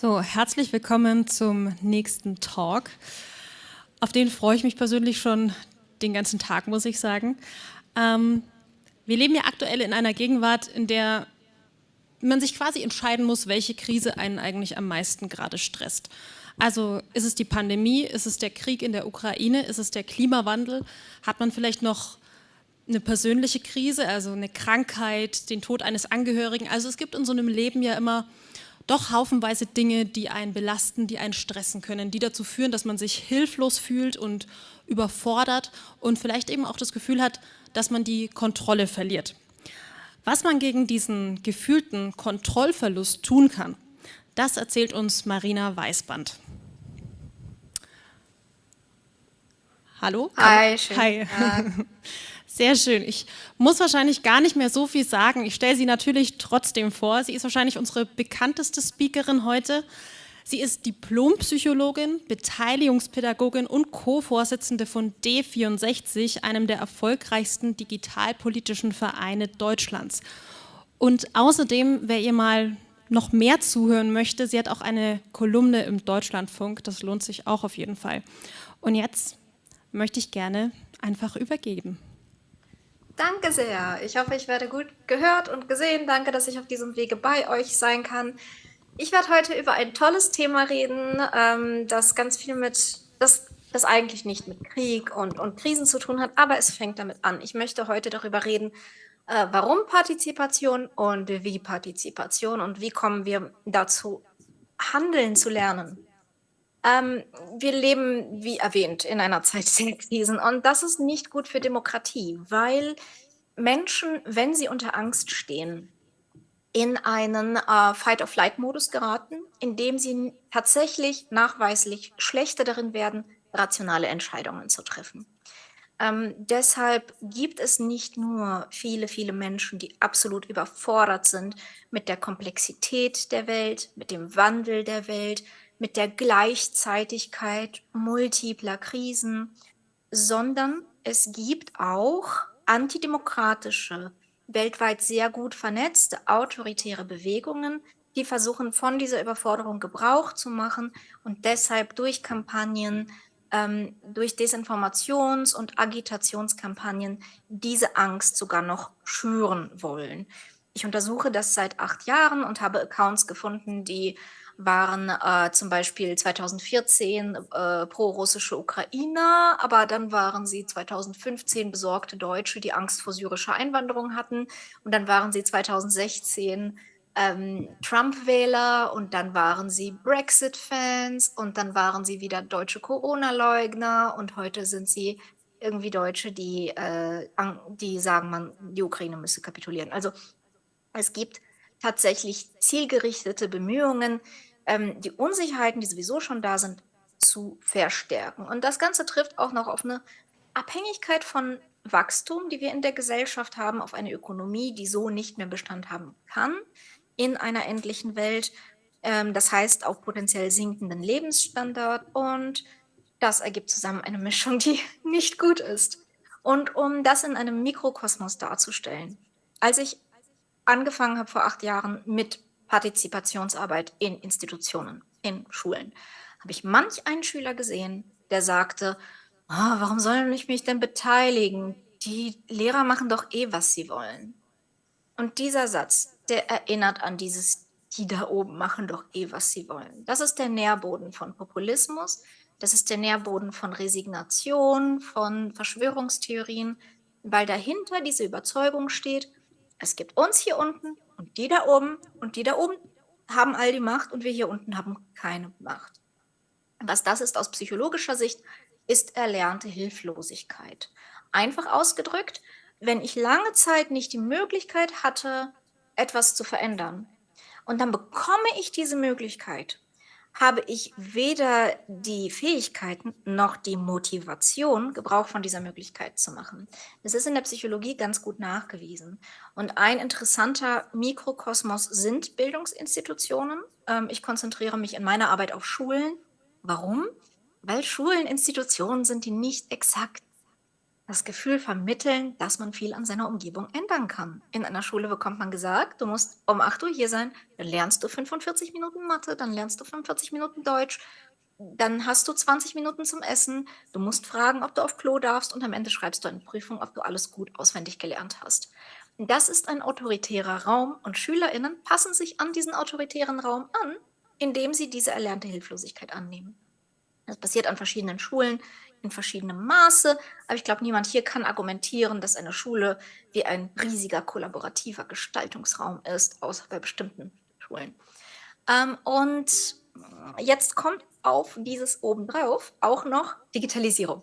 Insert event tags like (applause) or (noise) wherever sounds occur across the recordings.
So, herzlich willkommen zum nächsten Talk. Auf den freue ich mich persönlich schon den ganzen Tag, muss ich sagen. Ähm, wir leben ja aktuell in einer Gegenwart, in der man sich quasi entscheiden muss, welche Krise einen eigentlich am meisten gerade stresst. Also ist es die Pandemie, ist es der Krieg in der Ukraine, ist es der Klimawandel? Hat man vielleicht noch eine persönliche Krise, also eine Krankheit, den Tod eines Angehörigen? Also es gibt in so einem Leben ja immer doch haufenweise Dinge, die einen belasten, die einen stressen können, die dazu führen, dass man sich hilflos fühlt und überfordert und vielleicht eben auch das Gefühl hat, dass man die Kontrolle verliert. Was man gegen diesen gefühlten Kontrollverlust tun kann, das erzählt uns Marina Weißband. Hallo? Hi, schön. Hi. (laughs) Sehr schön. Ich muss wahrscheinlich gar nicht mehr so viel sagen. Ich stelle sie natürlich trotzdem vor. Sie ist wahrscheinlich unsere bekannteste Speakerin heute. Sie ist Diplompsychologin, Beteiligungspädagogin und Co-Vorsitzende von D64, einem der erfolgreichsten digitalpolitischen Vereine Deutschlands. Und außerdem, wer ihr mal noch mehr zuhören möchte, sie hat auch eine Kolumne im Deutschlandfunk, das lohnt sich auch auf jeden Fall. Und jetzt möchte ich gerne einfach übergeben. Danke sehr. Ich hoffe, ich werde gut gehört und gesehen. Danke, dass ich auf diesem Wege bei euch sein kann. Ich werde heute über ein tolles Thema reden, ähm, das ganz viel mit, das, das eigentlich nicht mit Krieg und, und Krisen zu tun hat, aber es fängt damit an. Ich möchte heute darüber reden, äh, warum Partizipation und wie Partizipation und wie kommen wir dazu, handeln zu lernen. Ähm, wir leben, wie erwähnt, in einer Zeit (laughs) der Krisen und das ist nicht gut für Demokratie, weil Menschen, wenn sie unter Angst stehen, in einen äh, Fight-of-Flight-Modus geraten, in dem sie tatsächlich nachweislich schlechter darin werden, rationale Entscheidungen zu treffen. Ähm, deshalb gibt es nicht nur viele, viele Menschen, die absolut überfordert sind mit der Komplexität der Welt, mit dem Wandel der Welt, mit der Gleichzeitigkeit multipler Krisen, sondern es gibt auch antidemokratische weltweit sehr gut vernetzte autoritäre Bewegungen, die versuchen, von dieser Überforderung Gebrauch zu machen und deshalb durch Kampagnen, ähm, durch Desinformations- und Agitationskampagnen diese Angst sogar noch schüren wollen. Ich untersuche das seit acht Jahren und habe Accounts gefunden, die waren äh, zum Beispiel 2014 äh, pro-russische Ukrainer, aber dann waren sie 2015 besorgte Deutsche, die Angst vor syrischer Einwanderung hatten. Und dann waren sie 2016 ähm, Trump-Wähler und dann waren sie Brexit-Fans und dann waren sie wieder deutsche Corona-Leugner und heute sind sie irgendwie Deutsche, die, äh, die sagen, man, die Ukraine müsse kapitulieren. Also es gibt tatsächlich zielgerichtete Bemühungen, ähm, die Unsicherheiten, die sowieso schon da sind, zu verstärken. Und das Ganze trifft auch noch auf eine Abhängigkeit von Wachstum, die wir in der Gesellschaft haben, auf eine Ökonomie, die so nicht mehr Bestand haben kann in einer endlichen Welt. Ähm, das heißt auf potenziell sinkenden Lebensstandard und das ergibt zusammen eine Mischung, die (laughs) nicht gut ist. Und um das in einem Mikrokosmos darzustellen, als ich angefangen habe vor acht Jahren mit Partizipationsarbeit in Institutionen, in Schulen, habe ich manch einen Schüler gesehen, der sagte, oh, warum soll ich mich denn beteiligen? Die Lehrer machen doch eh, was sie wollen. Und dieser Satz, der erinnert an dieses, die da oben machen doch eh, was sie wollen. Das ist der Nährboden von Populismus, das ist der Nährboden von Resignation, von Verschwörungstheorien, weil dahinter diese Überzeugung steht, es gibt uns hier unten und die da oben und die da oben haben all die Macht und wir hier unten haben keine Macht. Was das ist aus psychologischer Sicht, ist erlernte Hilflosigkeit. Einfach ausgedrückt, wenn ich lange Zeit nicht die Möglichkeit hatte, etwas zu verändern und dann bekomme ich diese Möglichkeit habe ich weder die Fähigkeiten noch die Motivation, Gebrauch von dieser Möglichkeit zu machen. Das ist in der Psychologie ganz gut nachgewiesen. Und ein interessanter Mikrokosmos sind Bildungsinstitutionen. Ähm, ich konzentriere mich in meiner Arbeit auf Schulen. Warum? Weil Schulen Institutionen sind, die nicht exakt das Gefühl vermitteln, dass man viel an seiner Umgebung ändern kann. In einer Schule bekommt man gesagt, du musst um 8 Uhr hier sein, dann lernst du 45 Minuten Mathe, dann lernst du 45 Minuten Deutsch, dann hast du 20 Minuten zum Essen, du musst fragen, ob du auf Klo darfst und am Ende schreibst du eine Prüfung, ob du alles gut auswendig gelernt hast. Das ist ein autoritärer Raum und SchülerInnen passen sich an diesen autoritären Raum an, indem sie diese erlernte Hilflosigkeit annehmen. Das passiert an verschiedenen Schulen in verschiedenem Maße, aber ich glaube, niemand hier kann argumentieren, dass eine Schule wie ein riesiger kollaborativer Gestaltungsraum ist, außer bei bestimmten Schulen. Ähm, und jetzt kommt auf dieses obendrauf auch noch Digitalisierung.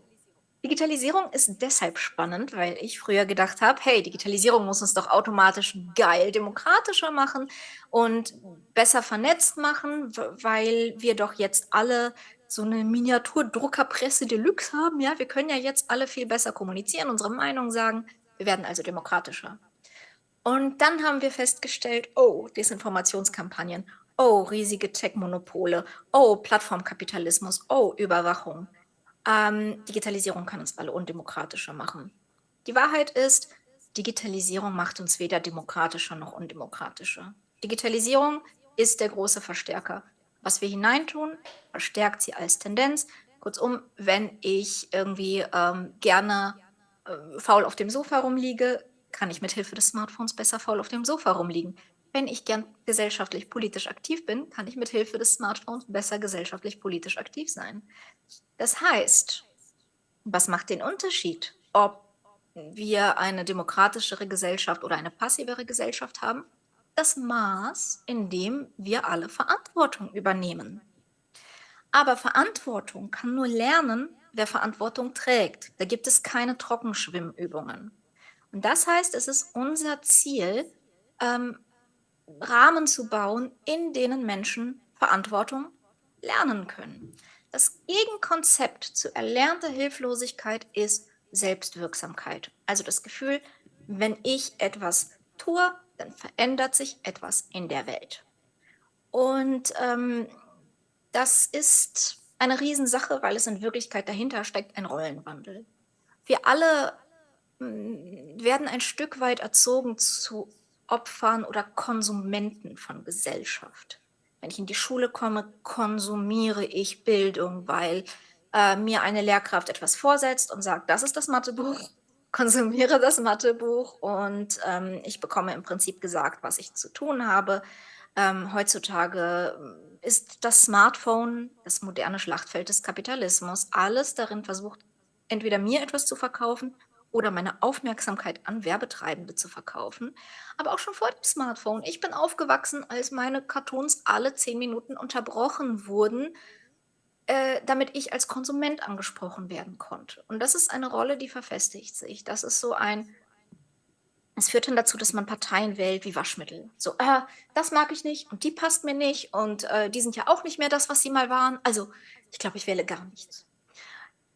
Digitalisierung ist deshalb spannend, weil ich früher gedacht habe, hey, Digitalisierung muss uns doch automatisch geil demokratischer machen und besser vernetzt machen, weil wir doch jetzt alle so eine Miniaturdruckerpresse Deluxe haben. Ja, wir können ja jetzt alle viel besser kommunizieren, unsere Meinung sagen. Wir werden also demokratischer. Und dann haben wir festgestellt, oh, Desinformationskampagnen, oh, riesige Tech-Monopole, oh, Plattformkapitalismus, oh, Überwachung. Ähm, Digitalisierung kann uns alle undemokratischer machen. Die Wahrheit ist, Digitalisierung macht uns weder demokratischer noch undemokratischer. Digitalisierung ist der große Verstärker. Was wir hineintun, verstärkt sie als Tendenz. Kurzum, wenn ich irgendwie ähm, gerne äh, faul auf dem Sofa rumliege, kann ich mit Hilfe des Smartphones besser faul auf dem Sofa rumliegen. Wenn ich gern gesellschaftlich politisch aktiv bin, kann ich mit Hilfe des Smartphones besser gesellschaftlich politisch aktiv sein. Das heißt, was macht den Unterschied, ob wir eine demokratischere Gesellschaft oder eine passivere Gesellschaft haben? Das Maß, in dem wir alle Verantwortung übernehmen. Aber Verantwortung kann nur lernen, wer Verantwortung trägt. Da gibt es keine Trockenschwimmübungen. Und das heißt, es ist unser Ziel, ähm, Rahmen zu bauen, in denen Menschen Verantwortung lernen können. Das Gegenkonzept zu erlernter Hilflosigkeit ist Selbstwirksamkeit. Also das Gefühl, wenn ich etwas tue, dann verändert sich etwas in der Welt. Und ähm, das ist eine Riesensache, weil es in Wirklichkeit dahinter steckt ein Rollenwandel. Wir alle mm, werden ein Stück weit erzogen zu Opfern oder Konsumenten von Gesellschaft. Wenn ich in die Schule komme, konsumiere ich Bildung, weil äh, mir eine Lehrkraft etwas vorsetzt und sagt, das ist das Mathebuch, konsumiere das Mathebuch und ähm, ich bekomme im Prinzip gesagt, was ich zu tun habe. Ähm, heutzutage ist das Smartphone das moderne Schlachtfeld des Kapitalismus. Alles darin versucht, entweder mir etwas zu verkaufen oder meine Aufmerksamkeit an Werbetreibende zu verkaufen. Aber auch schon vor dem Smartphone. Ich bin aufgewachsen, als meine Cartoons alle zehn Minuten unterbrochen wurden, äh, damit ich als Konsument angesprochen werden konnte. Und das ist eine Rolle, die verfestigt sich. Das ist so ein, es führt dann dazu, dass man Parteien wählt wie Waschmittel. So, äh, das mag ich nicht und die passt mir nicht und äh, die sind ja auch nicht mehr das, was sie mal waren. Also, ich glaube, ich wähle gar nichts.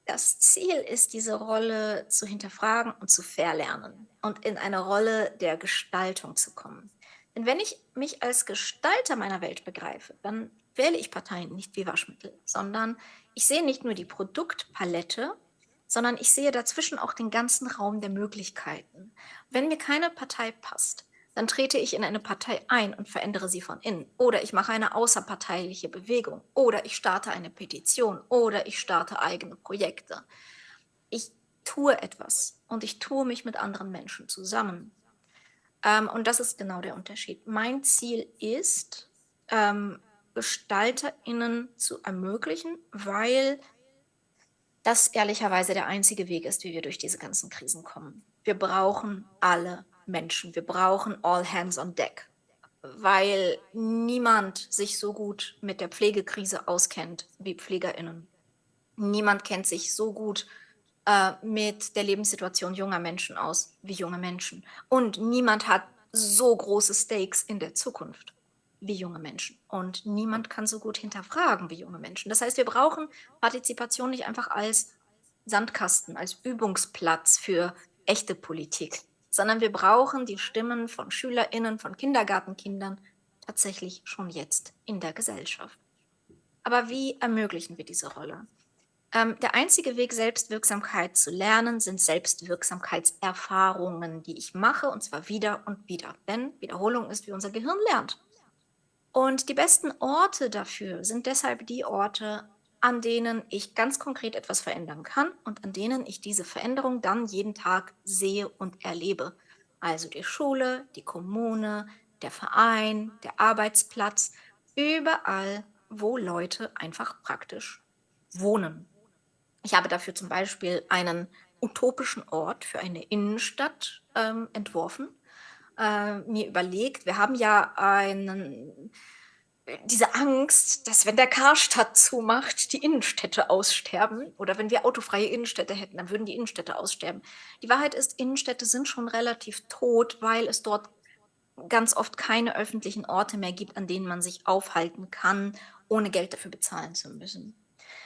Das Ziel ist, diese Rolle zu hinterfragen und zu verlernen und in eine Rolle der Gestaltung zu kommen. Denn wenn ich mich als Gestalter meiner Welt begreife, dann wähle ich Parteien nicht wie Waschmittel, sondern ich sehe nicht nur die Produktpalette, sondern ich sehe dazwischen auch den ganzen Raum der Möglichkeiten. Wenn mir keine Partei passt, dann trete ich in eine Partei ein und verändere sie von innen. Oder ich mache eine außerparteiliche Bewegung. Oder ich starte eine Petition. Oder ich starte eigene Projekte. Ich tue etwas und ich tue mich mit anderen Menschen zusammen. Ähm, und das ist genau der Unterschied. Mein Ziel ist, ähm, GestalterInnen zu ermöglichen, weil das ehrlicherweise der einzige Weg ist, wie wir durch diese ganzen Krisen kommen. Wir brauchen alle Menschen. Wir brauchen all hands on deck, weil niemand sich so gut mit der Pflegekrise auskennt wie PflegerInnen. Niemand kennt sich so gut äh, mit der Lebenssituation junger Menschen aus wie junge Menschen. Und niemand hat so große Stakes in der Zukunft wie junge Menschen. Und niemand kann so gut hinterfragen wie junge Menschen. Das heißt, wir brauchen Partizipation nicht einfach als Sandkasten, als Übungsplatz für echte Politik, sondern wir brauchen die Stimmen von Schülerinnen, von Kindergartenkindern tatsächlich schon jetzt in der Gesellschaft. Aber wie ermöglichen wir diese Rolle? Ähm, der einzige Weg, Selbstwirksamkeit zu lernen, sind Selbstwirksamkeitserfahrungen, die ich mache, und zwar wieder und wieder. Denn Wiederholung ist, wie unser Gehirn lernt. Und die besten Orte dafür sind deshalb die Orte, an denen ich ganz konkret etwas verändern kann und an denen ich diese Veränderung dann jeden Tag sehe und erlebe. Also die Schule, die Kommune, der Verein, der Arbeitsplatz, überall, wo Leute einfach praktisch wohnen. Ich habe dafür zum Beispiel einen utopischen Ort für eine Innenstadt ähm, entworfen, äh, mir überlegt. Wir haben ja einen, diese Angst, dass wenn der Karstadt zumacht, die Innenstädte aussterben. Oder wenn wir autofreie Innenstädte hätten, dann würden die Innenstädte aussterben. Die Wahrheit ist, Innenstädte sind schon relativ tot, weil es dort ganz oft keine öffentlichen Orte mehr gibt, an denen man sich aufhalten kann, ohne Geld dafür bezahlen zu müssen.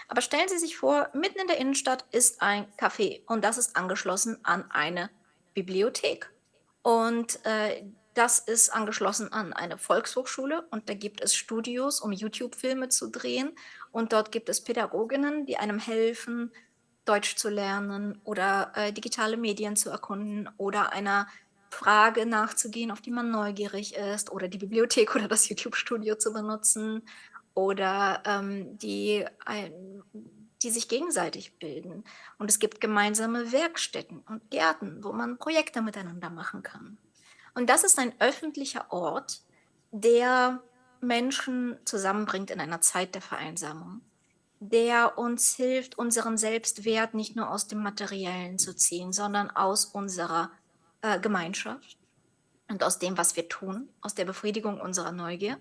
Aber stellen Sie sich vor, mitten in der Innenstadt ist ein Café und das ist angeschlossen an eine Bibliothek. Und äh, das ist angeschlossen an eine Volkshochschule und da gibt es Studios, um YouTube-Filme zu drehen. Und dort gibt es Pädagoginnen, die einem helfen, Deutsch zu lernen oder äh, digitale Medien zu erkunden oder einer Frage nachzugehen, auf die man neugierig ist oder die Bibliothek oder das YouTube-Studio zu benutzen oder ähm, die, ein, die sich gegenseitig bilden. Und es gibt gemeinsame Werkstätten und Gärten, wo man Projekte miteinander machen kann. Und das ist ein öffentlicher Ort, der Menschen zusammenbringt in einer Zeit der Vereinsamung, der uns hilft, unseren Selbstwert nicht nur aus dem Materiellen zu ziehen, sondern aus unserer äh, Gemeinschaft und aus dem, was wir tun, aus der Befriedigung unserer Neugier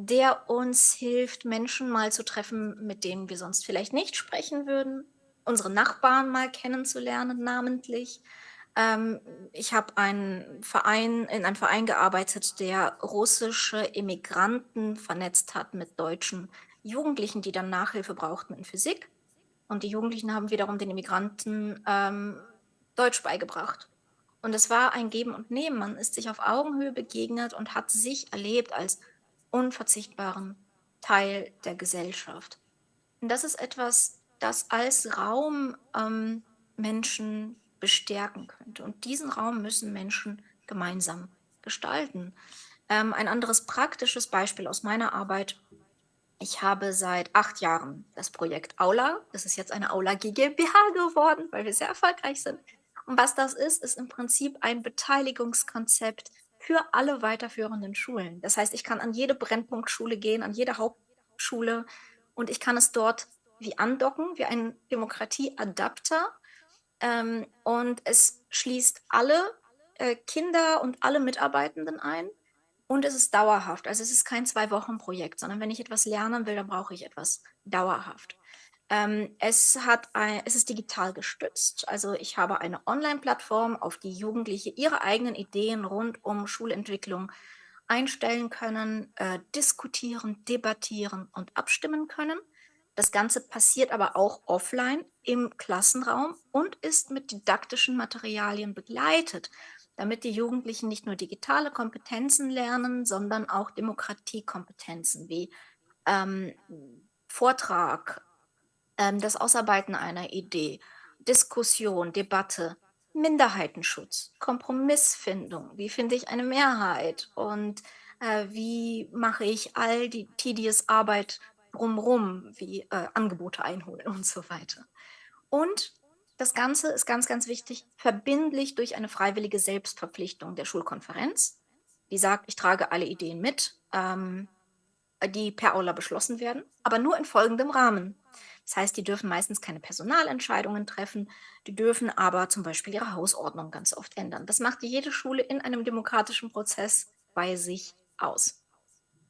der uns hilft, Menschen mal zu treffen, mit denen wir sonst vielleicht nicht sprechen würden, unsere Nachbarn mal kennenzulernen, namentlich. Ähm, ich habe einen Verein, in einem Verein gearbeitet, der russische Immigranten vernetzt hat mit deutschen Jugendlichen, die dann Nachhilfe brauchten in Physik. Und die Jugendlichen haben wiederum den Immigranten ähm, Deutsch beigebracht. Und es war ein Geben und Nehmen. Man ist sich auf Augenhöhe begegnet und hat sich erlebt als unverzichtbaren Teil der Gesellschaft. Und das ist etwas, das als Raum ähm, Menschen bestärken könnte. Und diesen Raum müssen Menschen gemeinsam gestalten. Ähm, ein anderes praktisches Beispiel aus meiner Arbeit. Ich habe seit acht Jahren das Projekt Aula. Das ist jetzt eine Aula GmbH geworden, weil wir sehr erfolgreich sind. Und was das ist, ist im Prinzip ein Beteiligungskonzept für alle weiterführenden Schulen. Das heißt, ich kann an jede Brennpunktschule gehen, an jede Hauptschule und ich kann es dort wie andocken, wie ein Demokratieadapter. Ähm, und es schließt alle äh, Kinder und alle Mitarbeitenden ein. Und es ist dauerhaft. Also es ist kein Zwei-Wochen-Projekt, sondern wenn ich etwas lernen will, dann brauche ich etwas dauerhaft. Ähm, es, hat ein, es ist digital gestützt. Also ich habe eine Online-Plattform, auf die Jugendliche ihre eigenen Ideen rund um Schulentwicklung einstellen können, äh, diskutieren, debattieren und abstimmen können. Das Ganze passiert aber auch offline im Klassenraum und ist mit didaktischen Materialien begleitet, damit die Jugendlichen nicht nur digitale Kompetenzen lernen, sondern auch Demokratiekompetenzen wie ähm, Vortrag, das Ausarbeiten einer Idee, Diskussion, Debatte, Minderheitenschutz, Kompromissfindung, wie finde ich eine Mehrheit und äh, wie mache ich all die tedious Arbeit drumherum, wie äh, Angebote einholen und so weiter. Und das Ganze ist ganz, ganz wichtig, verbindlich durch eine freiwillige Selbstverpflichtung der Schulkonferenz, die sagt, ich trage alle Ideen mit, ähm, die per Aula beschlossen werden, aber nur in folgendem Rahmen. Das heißt, die dürfen meistens keine Personalentscheidungen treffen, die dürfen aber zum Beispiel ihre Hausordnung ganz oft ändern. Das macht jede Schule in einem demokratischen Prozess bei sich aus.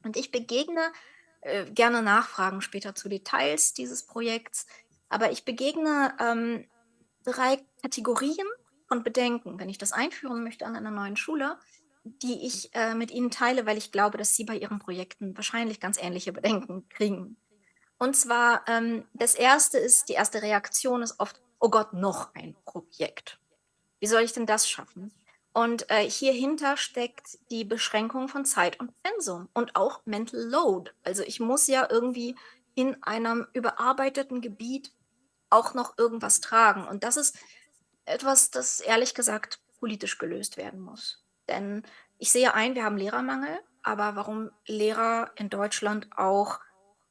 Und ich begegne äh, gerne Nachfragen später zu Details dieses Projekts, aber ich begegne ähm, drei Kategorien von Bedenken, wenn ich das einführen möchte an einer neuen Schule, die ich äh, mit Ihnen teile, weil ich glaube, dass Sie bei Ihren Projekten wahrscheinlich ganz ähnliche Bedenken kriegen. Und zwar, ähm, das erste ist, die erste Reaktion ist oft, oh Gott, noch ein Projekt. Wie soll ich denn das schaffen? Und äh, hierhinter steckt die Beschränkung von Zeit und Pensum und auch Mental Load. Also ich muss ja irgendwie in einem überarbeiteten Gebiet auch noch irgendwas tragen. Und das ist etwas, das ehrlich gesagt politisch gelöst werden muss. Denn ich sehe ein, wir haben Lehrermangel, aber warum Lehrer in Deutschland auch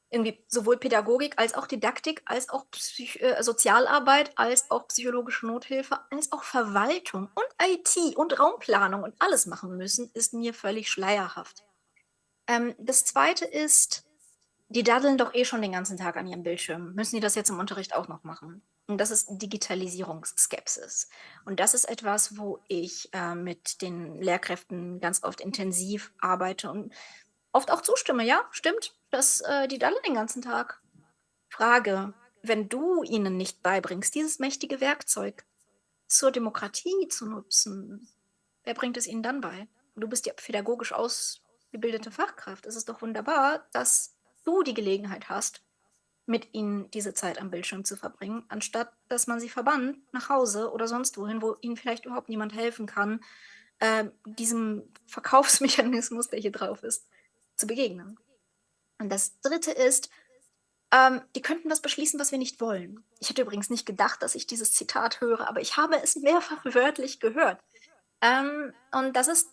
irgendwie sowohl Pädagogik als auch Didaktik, als auch Psych äh, Sozialarbeit, als auch psychologische Nothilfe, als auch Verwaltung und IT und Raumplanung und alles machen müssen, ist mir völlig schleierhaft. Ähm, das Zweite ist, die daddeln doch eh schon den ganzen Tag an ihrem Bildschirm. Müssen die das jetzt im Unterricht auch noch machen? Und das ist Digitalisierungsskepsis. Und das ist etwas, wo ich äh, mit den Lehrkräften ganz oft intensiv arbeite und oft auch zustimme. Ja, stimmt, dass äh, die daddeln den ganzen Tag. Frage, wenn du ihnen nicht beibringst, dieses mächtige Werkzeug zur Demokratie zu nutzen, wer bringt es ihnen dann bei? Du bist ja pädagogisch ausgebildete Fachkraft. Es ist doch wunderbar, dass du die Gelegenheit hast, mit ihnen diese Zeit am Bildschirm zu verbringen, anstatt dass man sie verbannt nach Hause oder sonst wohin, wo ihnen vielleicht überhaupt niemand helfen kann, äh, diesem Verkaufsmechanismus, der hier drauf ist, zu begegnen. Und das Dritte ist, ähm, die könnten was beschließen, was wir nicht wollen. Ich hätte übrigens nicht gedacht, dass ich dieses Zitat höre, aber ich habe es mehrfach (laughs) wörtlich gehört. Ähm, und das ist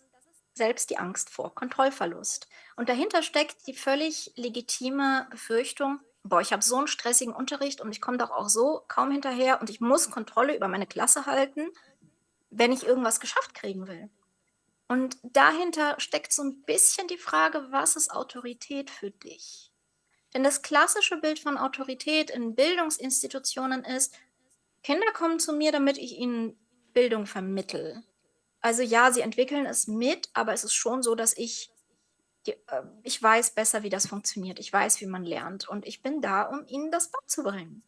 selbst die Angst vor Kontrollverlust. Und dahinter steckt die völlig legitime Befürchtung, boah, ich habe so einen stressigen Unterricht und ich komme doch auch so kaum hinterher und ich muss Kontrolle über meine Klasse halten, wenn ich irgendwas geschafft kriegen will. Und dahinter steckt so ein bisschen die Frage, was ist Autorität für dich? Denn das klassische Bild von Autorität in Bildungsinstitutionen ist, Kinder kommen zu mir, damit ich ihnen Bildung vermittel. Also ja, sie entwickeln es mit, aber es ist schon so, dass ich die, äh, ich weiß besser, wie das funktioniert. Ich weiß, wie man lernt und ich bin da, um ihnen das beizubringen.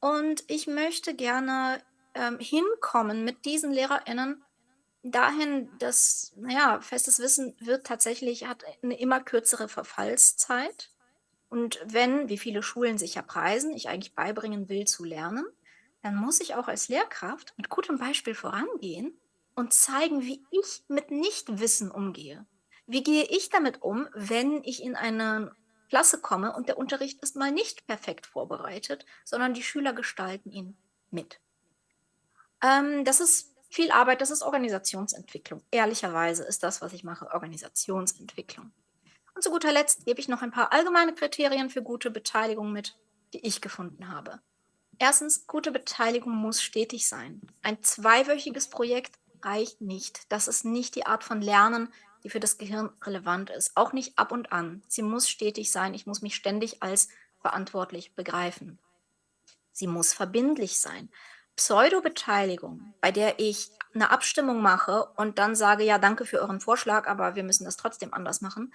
Und ich möchte gerne ähm, hinkommen mit diesen LehrerInnen dahin, dass, naja, festes Wissen wird tatsächlich, hat eine immer kürzere Verfallszeit. Und wenn, wie viele Schulen sich ja preisen, ich eigentlich beibringen will zu lernen, dann muss ich auch als Lehrkraft mit gutem Beispiel vorangehen und zeigen, wie ich mit Nichtwissen umgehe. Wie gehe ich damit um, wenn ich in eine Klasse komme und der Unterricht ist mal nicht perfekt vorbereitet, sondern die Schüler gestalten ihn mit? Ähm, das ist viel Arbeit, das ist Organisationsentwicklung. Ehrlicherweise ist das, was ich mache, Organisationsentwicklung. Und zu guter Letzt gebe ich noch ein paar allgemeine Kriterien für gute Beteiligung mit, die ich gefunden habe. Erstens, gute Beteiligung muss stetig sein. Ein zweiwöchiges Projekt reicht nicht. Das ist nicht die Art von Lernen, die für das Gehirn relevant ist. Auch nicht ab und an. Sie muss stetig sein. Ich muss mich ständig als verantwortlich begreifen. Sie muss verbindlich sein. Pseudo-Beteiligung, bei der ich eine Abstimmung mache und dann sage, ja, danke für euren Vorschlag, aber wir müssen das trotzdem anders machen,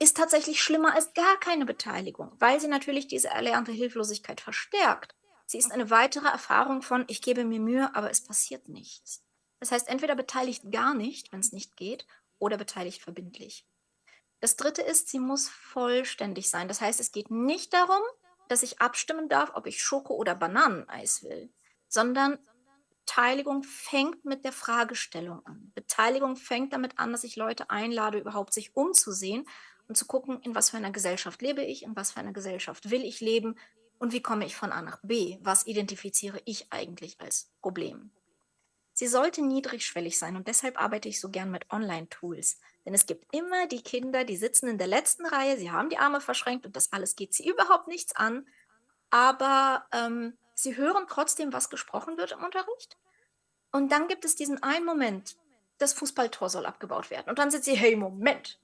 ist tatsächlich schlimmer als gar keine Beteiligung, weil sie natürlich diese erlernte Hilflosigkeit verstärkt. Sie ist eine weitere Erfahrung von, ich gebe mir Mühe, aber es passiert nichts. Das heißt, entweder beteiligt gar nicht, wenn es nicht geht, oder beteiligt verbindlich. Das dritte ist, sie muss vollständig sein. Das heißt, es geht nicht darum, dass ich abstimmen darf, ob ich Schoko- oder Bananeneis will, sondern Beteiligung fängt mit der Fragestellung an. Beteiligung fängt damit an, dass ich Leute einlade, überhaupt sich umzusehen und zu gucken, in was für einer Gesellschaft lebe ich, in was für einer Gesellschaft will ich leben und wie komme ich von A nach B, was identifiziere ich eigentlich als Problem. Sie sollte niedrigschwellig sein und deshalb arbeite ich so gern mit Online-Tools. Denn es gibt immer die Kinder, die sitzen in der letzten Reihe, sie haben die Arme verschränkt und das alles geht sie überhaupt nichts an. Aber ähm, sie hören trotzdem, was gesprochen wird im Unterricht. Und dann gibt es diesen einen Moment, das Fußballtor soll abgebaut werden. Und dann sind sie, hey, Moment.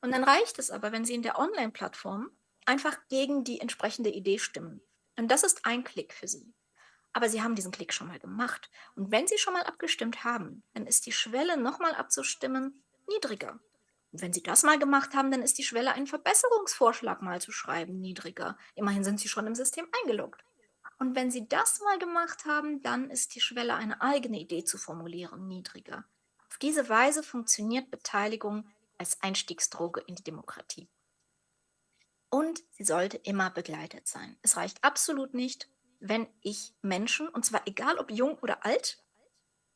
Und dann reicht es aber, wenn sie in der Online-Plattform einfach gegen die entsprechende Idee stimmen. Und das ist ein Klick für sie aber sie haben diesen Klick schon mal gemacht. Und wenn sie schon mal abgestimmt haben, dann ist die Schwelle, nochmal abzustimmen, niedriger. Und wenn sie das mal gemacht haben, dann ist die Schwelle, einen Verbesserungsvorschlag mal zu schreiben, niedriger. Immerhin sind sie schon im System eingeloggt. Und wenn sie das mal gemacht haben, dann ist die Schwelle, eine eigene Idee zu formulieren, niedriger. Auf diese Weise funktioniert Beteiligung als Einstiegsdroge in die Demokratie. Und sie sollte immer begleitet sein. Es reicht absolut nicht, wenn ich Menschen, und zwar egal ob jung oder alt,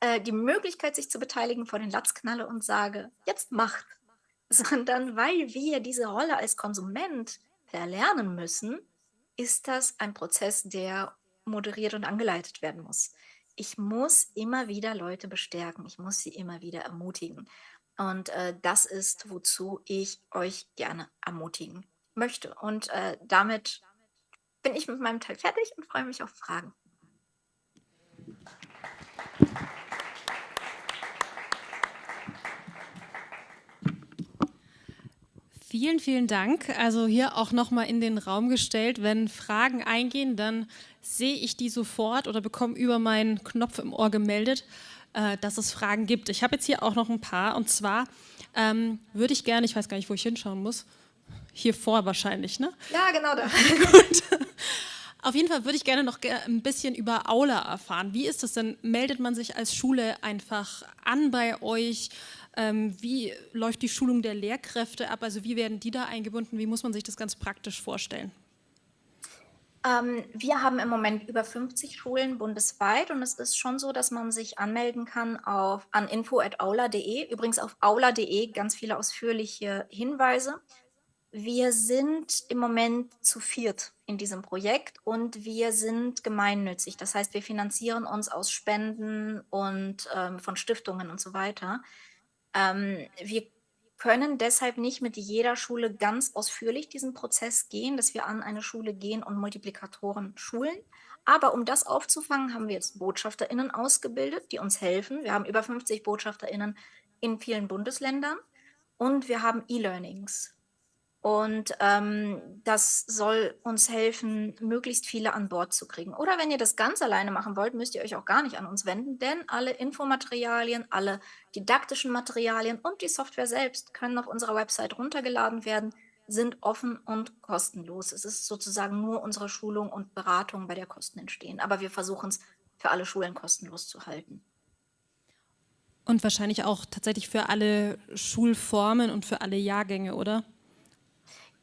äh, die Möglichkeit, sich zu beteiligen, vor den Latz knalle und sage, jetzt macht. (laughs) Sondern weil wir diese Rolle als Konsument verlernen müssen, ist das ein Prozess, der moderiert und angeleitet werden muss. Ich muss immer wieder Leute bestärken. Ich muss sie immer wieder ermutigen. Und äh, das ist, wozu ich euch gerne ermutigen möchte. Und äh, damit bin ich mit meinem Teil fertig und freue mich auf Fragen. Vielen, vielen Dank. Also hier auch nochmal in den Raum gestellt. Wenn Fragen eingehen, dann sehe ich die sofort oder bekomme über meinen Knopf im Ohr gemeldet, äh, dass es Fragen gibt. Ich habe jetzt hier auch noch ein paar und zwar ähm, würde ich gerne, ich weiß gar nicht, wo ich hinschauen muss, hier vor wahrscheinlich, ne? Ja, genau da. (laughs) (laughs) Gut. Auf jeden Fall würde ich gerne noch ein bisschen über Aula erfahren. Wie ist das denn? Meldet man sich als Schule einfach an bei euch? Ähm, wie läuft die Schulung der Lehrkräfte ab? Also wie werden die da eingebunden? Wie muss man sich das ganz praktisch vorstellen? Ähm, wir haben im Moment über 50 Schulen bundesweit und es ist schon so, dass man sich anmelden kann auf, an info.aula.de. Übrigens auf aula.de ganz viele ausführliche Hinweise. Wir sind im Moment zu viert in diesem Projekt und wir sind gemeinnützig. Das heißt, wir finanzieren uns aus Spenden und ähm, von Stiftungen und so weiter. Ähm, wir können deshalb nicht mit jeder Schule ganz ausführlich diesen Prozess gehen, dass wir an eine Schule gehen und Multiplikatoren schulen. Aber um das aufzufangen, haben wir jetzt BotschafterInnen ausgebildet, die uns helfen. Wir haben über 50 BotschafterInnen in vielen Bundesländern und wir haben E-Learnings. Und ähm, das soll uns helfen, möglichst viele an Bord zu kriegen. Oder wenn ihr das ganz alleine machen wollt, müsst ihr euch auch gar nicht an uns wenden, denn alle Infomaterialien, alle didaktischen Materialien und die Software selbst können auf unserer Website runtergeladen werden, sind offen und kostenlos. Es ist sozusagen nur unsere Schulung und Beratung, bei der Kosten entstehen. Aber wir versuchen es für alle Schulen kostenlos zu halten. Und wahrscheinlich auch tatsächlich für alle Schulformen und für alle Jahrgänge, oder?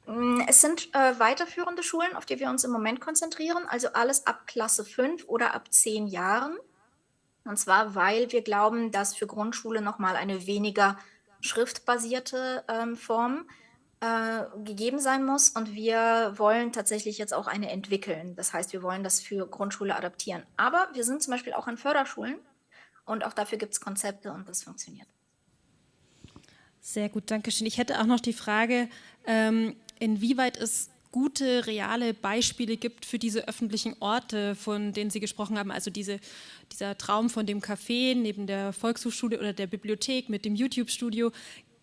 Mm, es sind äh, weiterführende Schulen, auf die wir uns im Moment konzentrieren, also alles ab Klasse 5 oder ab 10 Jahren. Und zwar, weil wir glauben, dass für Grundschule nochmal eine weniger schriftbasierte ähm, Form äh, gegeben sein muss. Und wir wollen tatsächlich jetzt auch eine entwickeln. Das heißt, wir wollen das für Grundschule adaptieren. Aber wir sind zum Beispiel auch an Förderschulen und auch dafür gibt es Konzepte und das funktioniert. Sehr gut, danke schön. Ich hätte auch noch die Frage, ähm, inwieweit es gute, reale Beispiele gibt für diese öffentlichen Orte, von denen Sie gesprochen haben, also diese, dieser Traum von dem Café neben der Volkshochschule oder der Bibliothek mit dem YouTube-Studio.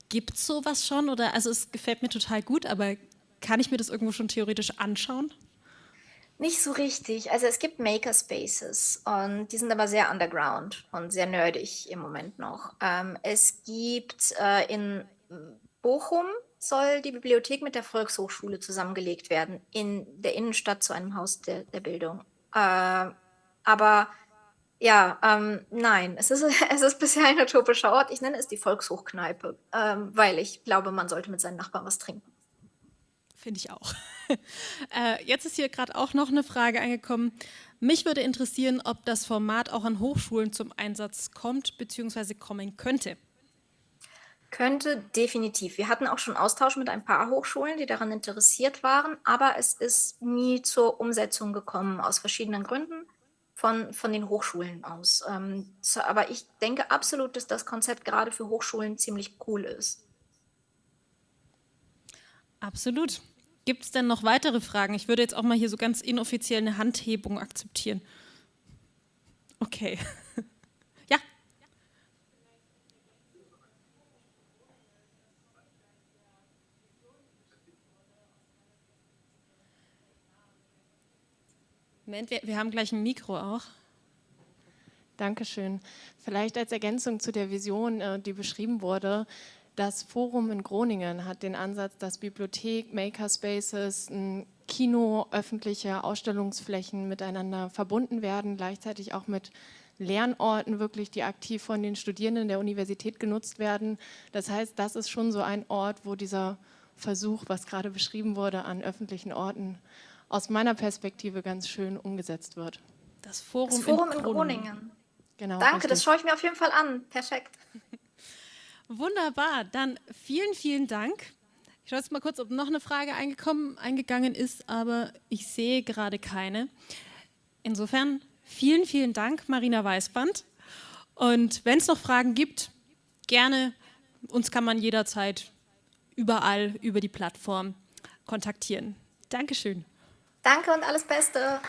Gibt es sowas schon? Oder, also es gefällt mir total gut, aber kann ich mir das irgendwo schon theoretisch anschauen? Nicht so richtig. Also es gibt Makerspaces und die sind aber sehr underground und sehr nerdig im Moment noch. Ähm, es gibt äh, in Bochum soll die Bibliothek mit der Volkshochschule zusammengelegt werden, in der Innenstadt zu einem Haus der, der Bildung. Äh, aber ja, ähm, nein, es ist, (laughs) es ist bisher ein utopischer Ort. Ich nenne es die Volkshochkneipe, ähm, weil ich glaube, man sollte mit seinen Nachbarn was trinken. Finde ich auch. (laughs) äh, jetzt ist hier gerade auch noch eine Frage angekommen. Mich würde interessieren, ob das Format auch an Hochschulen zum Einsatz kommt bzw. kommen könnte. Könnte definitiv. Wir hatten auch schon Austausch mit ein paar Hochschulen, die daran interessiert waren, aber es ist nie zur Umsetzung gekommen, aus verschiedenen Gründen von, von den Hochschulen aus. Ähm, aber ich denke absolut, dass das Konzept gerade für Hochschulen ziemlich cool ist. Absolut. Gibt es denn noch weitere Fragen? Ich würde jetzt auch mal hier so ganz inoffiziell eine Handhebung akzeptieren. Okay. (laughs) Moment, wir, wir haben gleich ein Mikro auch. Dankeschön. Vielleicht als Ergänzung zu der Vision, äh, die beschrieben wurde, das Forum in Groningen hat den Ansatz, dass Bibliothek, Makerspaces, ein Kino, öffentliche Ausstellungsflächen miteinander verbunden werden, gleichzeitig auch mit Lernorten wirklich, die aktiv von den Studierenden der Universität genutzt werden. Das heißt, das ist schon so ein Ort, wo dieser Versuch, was gerade beschrieben wurde, an öffentlichen Orten aus meiner Perspektive ganz schön umgesetzt wird. Das Forum, das Forum in, in Groningen. Groningen. Genau, Danke, richtig. das schaue ich mir auf jeden Fall an. Perfekt. (laughs) Wunderbar, dann vielen, vielen Dank. Ich schaue jetzt mal kurz, ob noch eine Frage eingekommen, eingegangen ist, aber ich sehe gerade keine. Insofern vielen, vielen Dank, Marina Weißband. Und wenn es noch Fragen gibt, gerne, uns kann man jederzeit überall über die Plattform kontaktieren. Dankeschön. Danke und alles Beste.